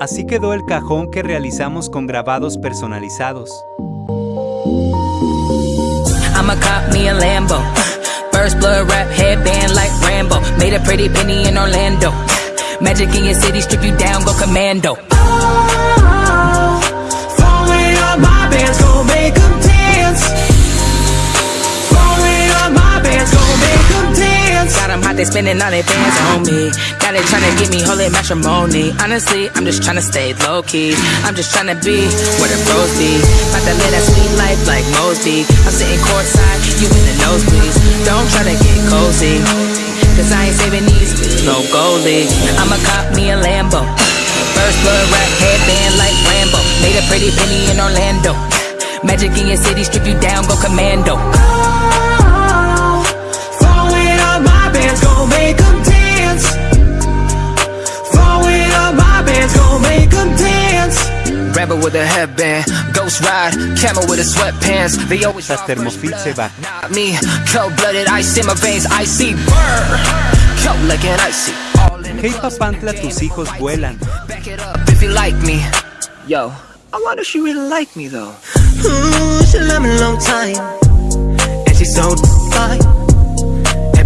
Así quedó el cajón que realizamos con grabados personalizados. 'Em hot, they spending all their bands on me. Now they tryna get me holy matrimony. Honestly, I'm just tryna stay low key. I'm just tryna be where the pros be. About to live that sweet life like Mosby. I'm sitting courtside, you in the nosebleeds. Don't try to get cozy. Cause I ain't saving these, no goalie. I'ma cop me a Lambo. First blood rap headband like Rambo. Made a pretty penny in Orlando. Magic in your city, strip you down, go commando. Rebel with a headband, ghost ride, camel with a sweatpants. They always Tras Thermofil va. Not me, cold blooded, ice in my veins, icy burn. Cold like an icy. All in the Hey Papantla, tus hijos vuelan. back it up if you like me. Yo, I wonder if she really like me though. Ooh, she love me a long time, and she's so fine.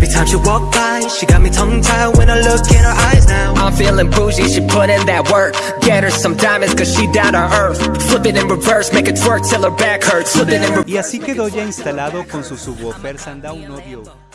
Every time she walk by, she got me tongue tied when I look in her eyes now. I'm feeling bougie, she put in that work. Get her some diamonds, cause she down to earth. Flip it in reverse, make it twerk till her back hurts. Flip it in reverse. Y así quedó ya instalado con su subwoofer Sundown Audio.